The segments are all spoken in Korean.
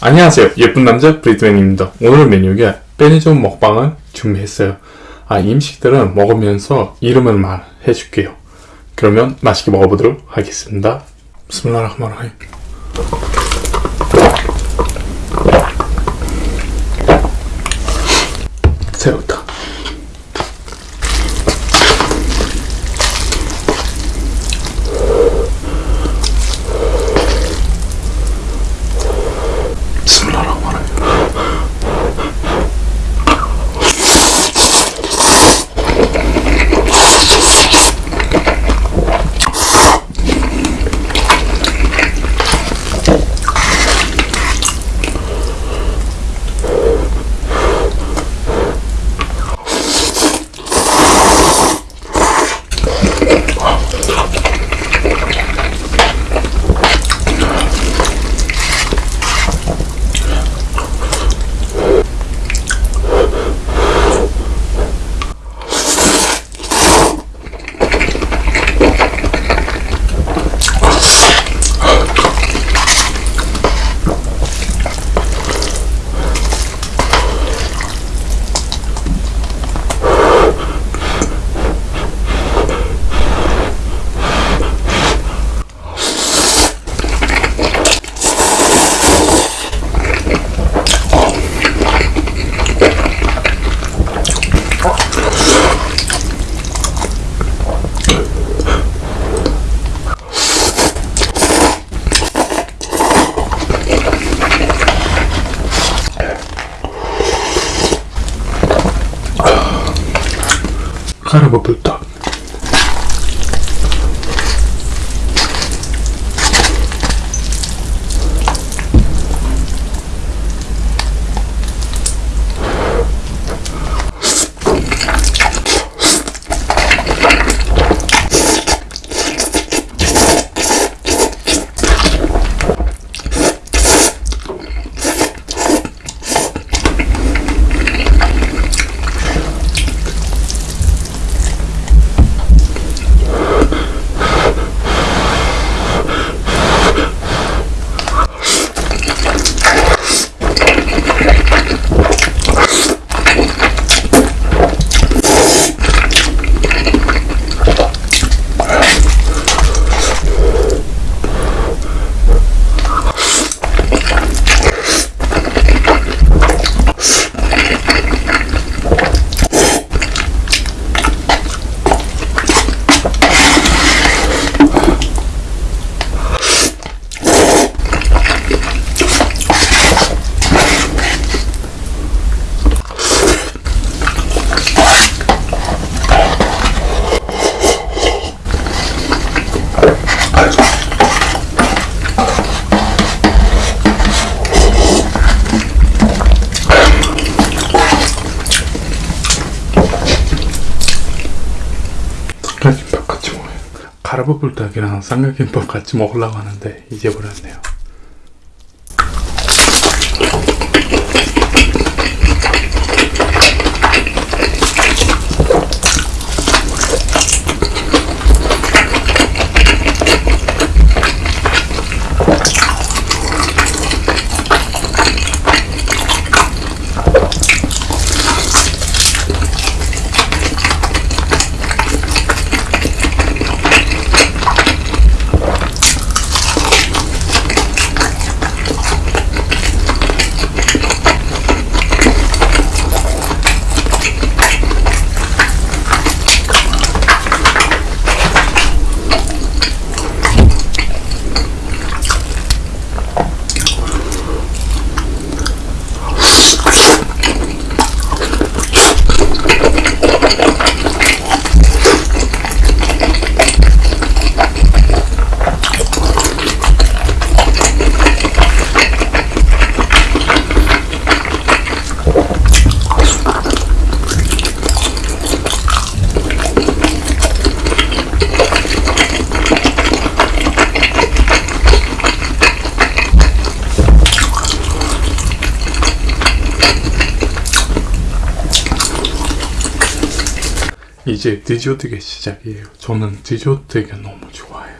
안녕하세요. 예쁜 남자 브리드맨입니다. 오늘 메뉴가 빼니존 먹방을 준비했어요. 아 임식들은 먹으면서 이름을 말해줄게요. 그러면 맛있게 먹어보도록 하겠습니다. 스물라라흐마라힘 새우다 가라버블떡 가라버블떡이랑 삼각김밥 같이 먹으려고 하는데 잊어버렸네요 이제 디저트가 시작이에요. 저는 디저트가 너무 좋아해요.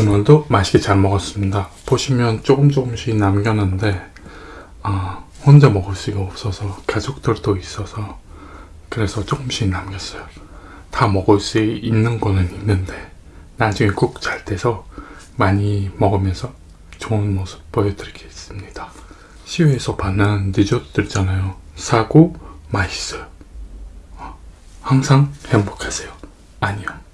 오늘도 맛있게 잘 먹었습니다. 보시면 조금 조금씩 남겼는데 아, 혼자 먹을 수가 없어서 가족들도 있어서 그래서 조금씩 남겼어요. 다 먹을 수 있는 거는 있는데 나중에 꼭 잘 돼서 많이 먹으면서 좋은 모습 보여드리겠습니다. 시외에서 받는 디저트들 있잖아요. 사고 맛있어요. 어, 항상 행복하세요. 안녕.